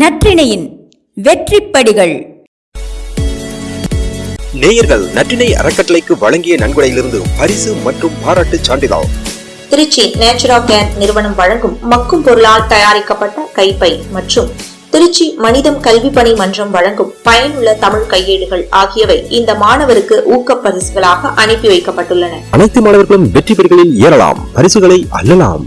நற்றிணையின் வெற்றிப்படிகள். நேயர்கள் நற்றினை அறக்கட்டளைக்கு வழங்கிய நன்கொடையிலிருந்து பரிசு மற்றும் பாராட்டு சான்றிதழ். திருச்சி நேச்சுரா கேர் நிறுவனம் வழங்கும் மக்கும் பொருளால் தயாரிக்கப்பட்ட கைப்பை மற்றும் திருச்சி மனிதம் கல்வி பணி மன்றம் வழங்கும் பயனுள்ள தமிழ் கையேடுகள் ஆகியவை இந்த மாணவருக்கு ஊக்க பரிசுகளாக அனுப்பி வைக்கப்பட்டுள்ளன. அனைத்து மாணவர்களும் வெற்றி பெறுகளில் ஏறலாம். பரிசுகளை அல்லலாம்